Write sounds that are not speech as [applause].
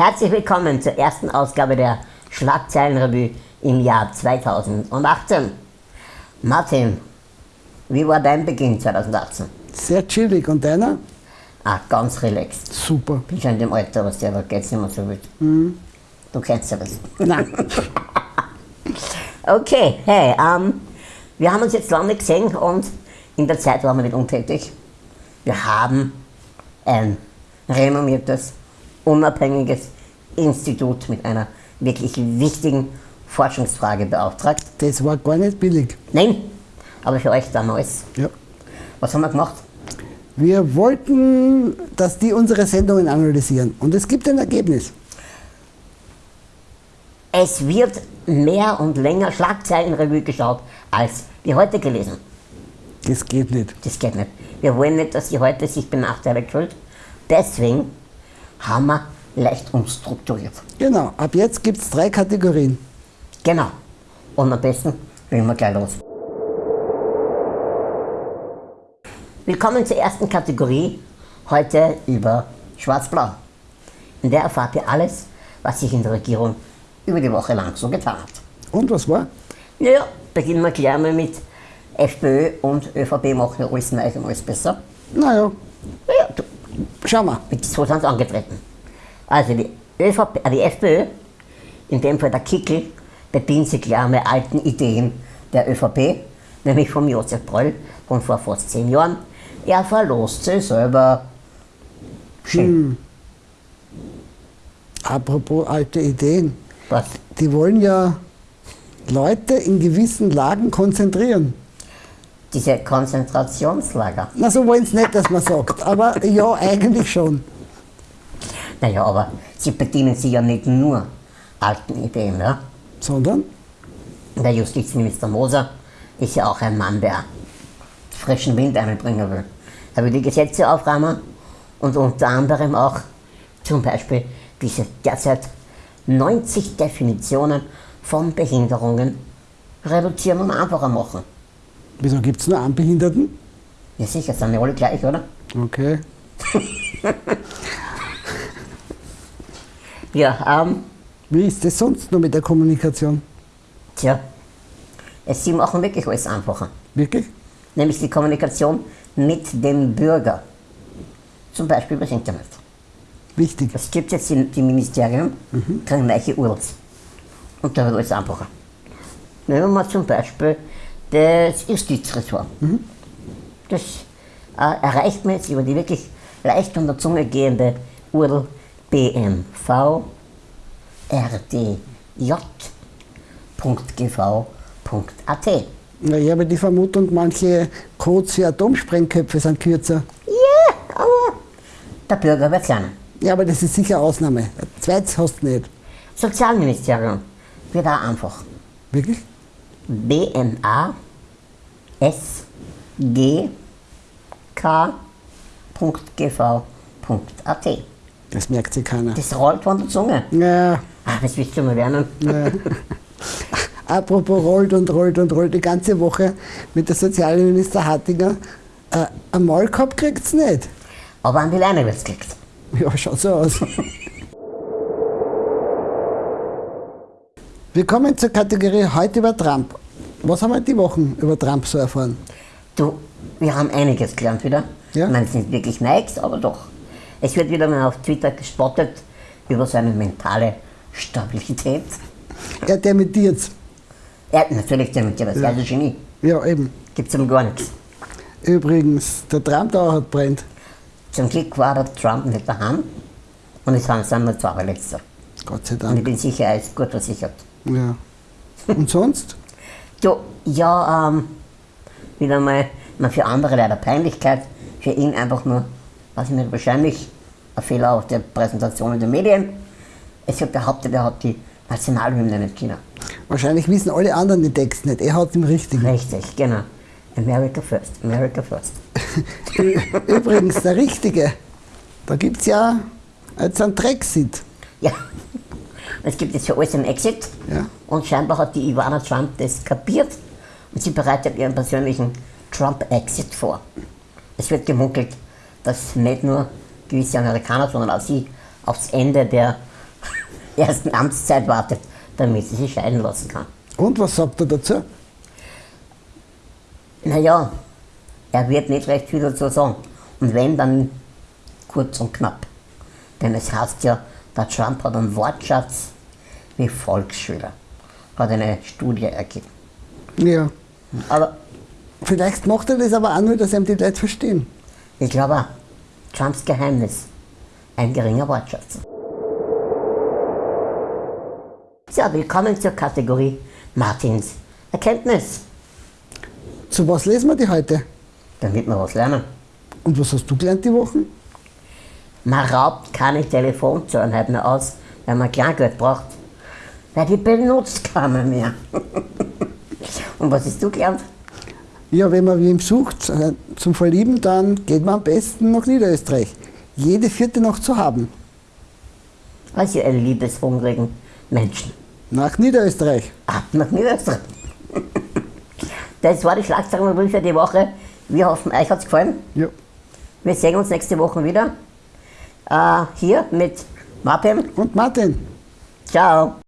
Herzlich willkommen zur ersten Ausgabe der Schlagzeilenrevue im Jahr 2018. Martin, wie war dein Beginn 2018? Sehr chillig. Und deiner? Ah, ganz relaxed. Super. Bin schon in dem Alter, was der, da geht's nicht mehr so wild. Du kennst ja das. Nein. [laughs] Okay, hey, ähm, wir haben uns jetzt lange nicht gesehen und in der Zeit waren wir nicht untätig. Wir haben ein renommiertes, unabhängiges Institut mit einer wirklich wichtigen Forschungsfrage beauftragt. Das war gar nicht billig. Nein, aber für euch damals. Ja. Was haben wir gemacht? Wir wollten, dass die unsere Sendungen analysieren. Und es gibt ein Ergebnis. Es wird mehr und länger Schlagzeilenrevue geschaut, als wir heute gelesen. Das geht nicht. Das geht nicht. Wir wollen nicht, dass sie heute sich benachteiligt fühlt. Deswegen haben wir leicht umstrukturiert. Genau. Ab jetzt gibt es drei Kategorien. Genau. Und am besten legen wir gleich los. Willkommen zur ersten Kategorie. Heute über Schwarz-Blau. In der erfahrt ihr alles, was sich in der Regierung über die Woche lang so getan hat. Und was war? Naja, beginnen wir gleich mal mit FPÖ und ÖVP machen ja alles neu und alles besser. Naja, Naja, du, schauen wir. mit so sind sie angetreten. Also die, ÖVP, äh, die FPÖ, in dem Fall der Kickel, bedient sich klar mit alten Ideen der ÖVP, nämlich vom Josef Bröll von vor fast zehn Jahren. Er verlost sich selber. Schön. Apropos alte Ideen. Was? Die wollen ja Leute in gewissen Lagen konzentrieren. Diese Konzentrationslager. Na, so wollen sie nicht, dass man sagt. Aber ja, eigentlich schon. Naja, aber sie bedienen sich ja nicht nur alten Ideen. Ja? Sondern? Der Justizminister Moser ist ja auch ein Mann, der frischen Wind einbringen will. Er will die Gesetze aufräumen und unter anderem auch zum Beispiel diese derzeit 90 Definitionen von Behinderungen reduzieren und einfacher machen. Wieso gibt es nur einen Behinderten? Ja sicher, sind ja alle gleich, oder? Okay. [laughs] Ja, ähm, Wie ist das sonst noch mit der Kommunikation? tja, es, sie machen wirklich alles einfacher. Wirklich? Nämlich die Kommunikation mit dem Bürger. Zum Beispiel über das Internet. Wichtig. Es gibt jetzt die, die Ministerien, kriegen neue URLs. Und da wird alles einfacher. Nehmen wir mal zum Beispiel das Justizressort. Das äh, erreicht man jetzt über die wirklich leicht unter Zunge gehende URL bmv rdj.gv.at. Na, ich habe die Vermutung, manche Codes für Atomsprengköpfe sind kürzer. Ja, aber der Bürger wird lernen. Ja, aber das ist sicher Ausnahme. Zweites hast du nicht. Sozialministerium wird auch einfach. Wirklich? BNA S G K .gv.at. Das merkt sich keiner. Das rollt von der Zunge. Ja, Ah, das willst du mal lernen. ja. [laughs] Apropos rollt und rollt und rollt die ganze Woche mit der Sozialminister Hattinger. Äh, ein Maulkorb kriegt es nicht. Aber an die Leine wird's gekriegt. Ja, schaut so aus. Wir kommen zur Kategorie heute über Trump. Was haben wir die Wochen über Trump so erfahren? Du, wir haben einiges gelernt wieder. Ja. Ich meine, es sind wirklich Nikes, aber doch. Es wird wieder mal auf Twitter gespottet über seine mentale Stabilität. Er dementiert Er hat natürlich dementiert, das ist ja. ein Genie. Ja, eben. Gibt's ihm gar nichts. Übrigens, der Trump da hat brennt. Zum Glück war der Trump nicht daheim und es waren nur zwei Verletzte. Gott sei Und ich Dank. bin sicher, er ist gut versichert. Ja. Und sonst? Du, ja, ähm, wieder mal, mal für andere leider Peinlichkeit, für ihn einfach nur, weiß ich nicht, wahrscheinlich ein Fehler auf der Präsentation in den Medien. Es wird behauptet, er hat die Nationalhymne nicht China. Wahrscheinlich wissen alle anderen die Texte nicht. Er hat den richtigen. Richtig, genau. America first, America first. Übrigens, der richtige. Da gibt es ja jetzt einen Brexit. Ja, es gibt jetzt für alles einen Exit Ja. und scheinbar hat die Ivana Trump das kapiert und sie bereitet ihren persönlichen Trump-Exit vor. Es wird gemunkelt, dass nicht nur gewisse Amerikaner, sondern auch sie aufs Ende der [laughs] ersten Amtszeit wartet, damit sie sich scheiden lassen kann. Und was sagt er dazu? Naja, er wird nicht recht viel dazu sagen. Und wenn, dann kurz und knapp. Denn es heißt ja, der Trump hat einen Wortschatz wie Volksschüler. Hat eine Studie ergeben. Ja. Aber Vielleicht macht er das aber auch nur, dass ihm die Leute verstehen. ich glaube auch, Trumps Geheimnis, ein geringer Wortschatz. So, willkommen zur Kategorie Martins Erkenntnis, Zu was lesen wir die heute? damit wir was lernen. Und was hast du gelernt die Wochen? Man raubt keine Telefonzahlen halt mehr aus, wenn man Kleingeld braucht. Weil die benutzt keiner mehr. [laughs] Und was hast du gelernt? Ja, wenn man wem sucht äh, zum Verlieben, dann geht man am besten nach Niederösterreich. Jede vierte noch zu haben. Also ihr liebeshungrigen Menschen. Nach Niederösterreich. Ab nach Niederösterreich. [laughs] Das war die Schlagzeilen für die Woche. Wir hoffen, euch hat es gefallen. Ja. Wir sehen uns nächste Woche wieder. Äh, hier mit Martin. Und Martin. Ciao.